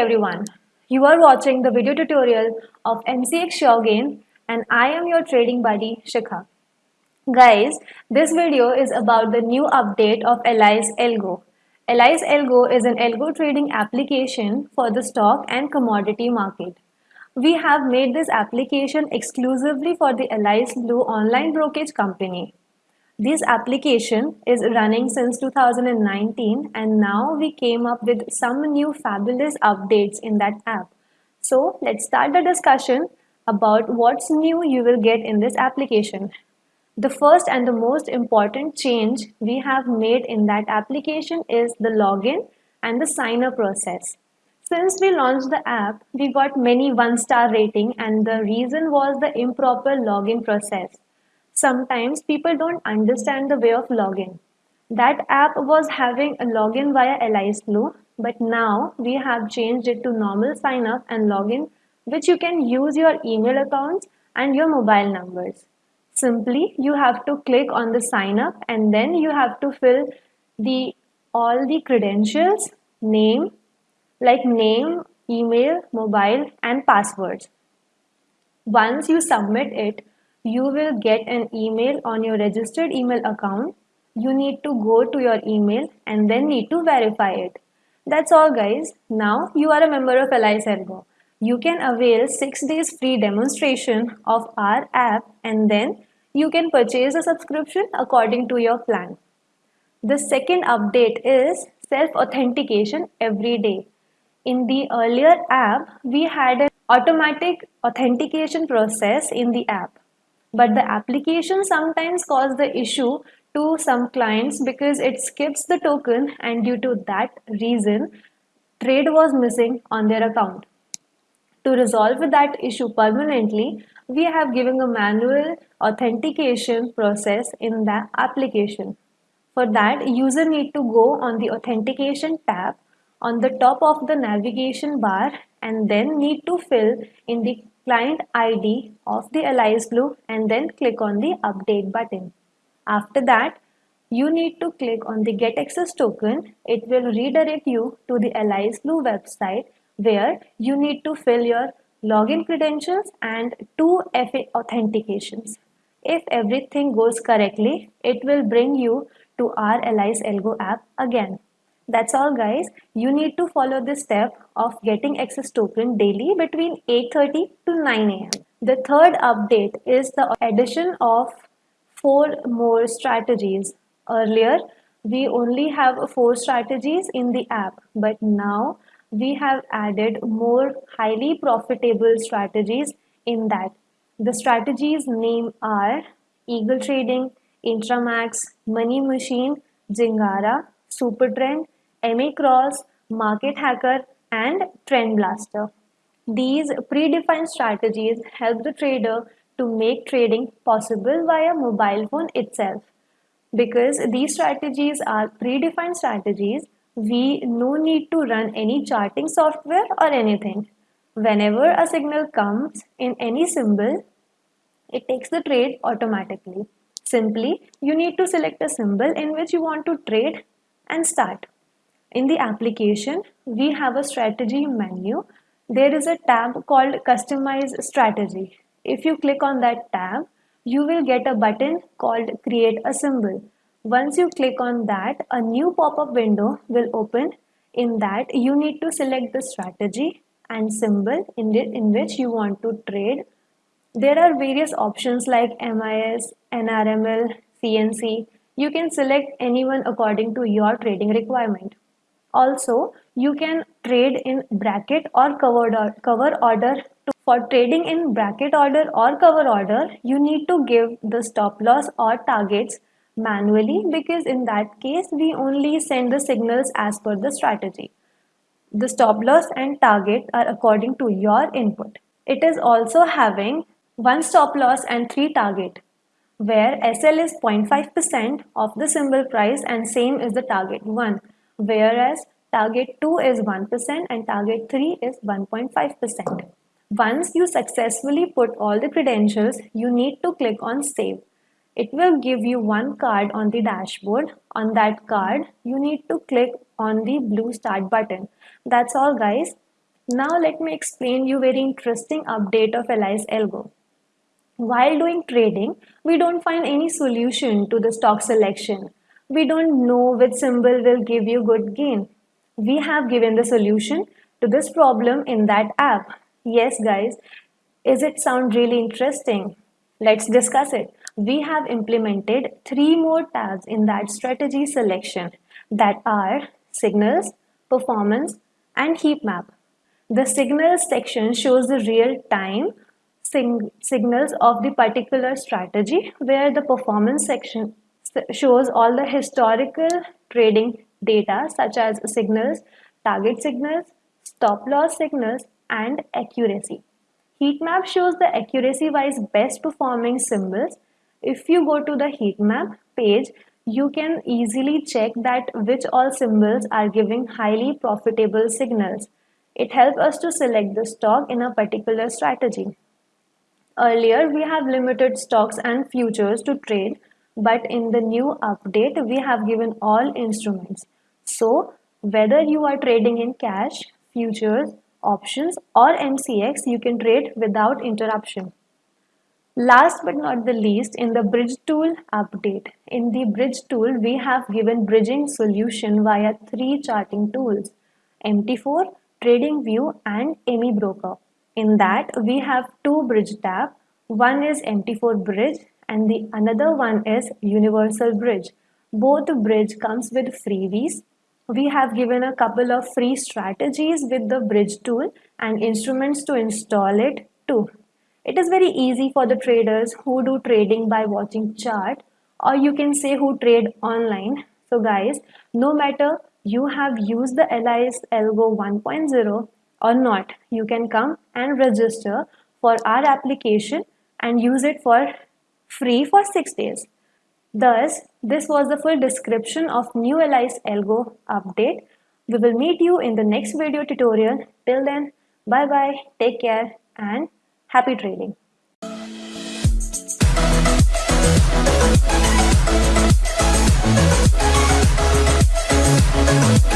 everyone. You are watching the video tutorial of MCX SureGain and I am your trading buddy Shikha. Guys, this video is about the new update of Alice Algo. Alice Algo is an algo trading application for the stock and commodity market. We have made this application exclusively for the Alice Blue online brokerage company. This application is running since 2019 and now we came up with some new fabulous updates in that app. So let's start the discussion about what's new you will get in this application. The first and the most important change we have made in that application is the login and the sign up process. Since we launched the app, we got many one star rating and the reason was the improper login process. Sometimes people don't understand the way of login. That app was having a login via Blue, but now we have changed it to normal sign up and login, which you can use your email accounts and your mobile numbers. Simply, you have to click on the sign up and then you have to fill the all the credentials, name, like name, email, mobile, and passwords. Once you submit it, you will get an email on your registered email account. You need to go to your email and then need to verify it. That's all guys. Now you are a member of Alice Algo. You can avail 6 days free demonstration of our app and then you can purchase a subscription according to your plan. The second update is self-authentication every day. In the earlier app, we had an automatic authentication process in the app but the application sometimes cause the issue to some clients because it skips the token and due to that reason trade was missing on their account. To resolve that issue permanently, we have given a manual authentication process in the application. For that, user need to go on the authentication tab on the top of the navigation bar and then need to fill in the client ID of the Alice Blue and then click on the update button. After that, you need to click on the get access token. It will redirect you to the Alice Blue website where you need to fill your login credentials and two FA authentications. If everything goes correctly, it will bring you to our Alice Algo app again. That's all guys. You need to follow this step of getting access token daily between 8.30 to 9 am. The third update is the addition of four more strategies. Earlier, we only have four strategies in the app, but now we have added more highly profitable strategies in that. The strategies name are Eagle Trading, Intramax, Money Machine, Zingara, Super Trend, MA Cross, Market Hacker, and Trend Blaster. These predefined strategies help the trader to make trading possible via mobile phone itself. Because these strategies are predefined strategies, we no need to run any charting software or anything. Whenever a signal comes in any symbol, it takes the trade automatically. Simply, you need to select a symbol in which you want to trade and start. In the application, we have a strategy menu. There is a tab called Customize Strategy. If you click on that tab, you will get a button called Create a Symbol. Once you click on that, a new pop-up window will open. In that, you need to select the strategy and symbol in, the, in which you want to trade. There are various options like MIS, NRML, CNC. You can select anyone according to your trading requirement. Also, you can trade in bracket or cover, cover order. For trading in bracket order or cover order, you need to give the stop loss or targets manually because in that case, we only send the signals as per the strategy. The stop loss and target are according to your input. It is also having one stop loss and three target where SL is 0.5% of the symbol price and same is the target 1 whereas target 2 is 1% and target 3 is 1.5%. Once you successfully put all the credentials, you need to click on save. It will give you one card on the dashboard. On that card, you need to click on the blue start button. That's all guys. Now let me explain you very interesting update of Alice Algo. While doing trading, we don't find any solution to the stock selection. We don't know which symbol will give you good gain. We have given the solution to this problem in that app. Yes guys, is it sound really interesting? Let's discuss it. We have implemented three more tabs in that strategy selection that are signals, performance and heat map. The signals section shows the real-time signals of the particular strategy where the performance section shows all the historical trading data such as signals, target signals, stop loss signals and accuracy. Heat map shows the accuracy wise best performing symbols. If you go to the heat map page, you can easily check that which all symbols are giving highly profitable signals. It helps us to select the stock in a particular strategy. Earlier, we have limited stocks and futures to trade, but in the new update, we have given all instruments. So, whether you are trading in cash, futures, options or MCX, you can trade without interruption. Last but not the least, in the bridge tool update. In the bridge tool, we have given bridging solution via three charting tools, MT4, TradingView and AMI Broker. In that, we have two bridge tab. One is MT4 bridge and the another one is Universal Bridge. Both bridge comes with freebies. We have given a couple of free strategies with the bridge tool and instruments to install it too. It is very easy for the traders who do trading by watching chart or you can say who trade online. So guys, no matter you have used the Alice Algo 1.0 or not you can come and register for our application and use it for free for 6 days. Thus, this was the full description of new Alice Algo update. We will meet you in the next video tutorial. Till then, bye-bye, take care and happy trading. We'll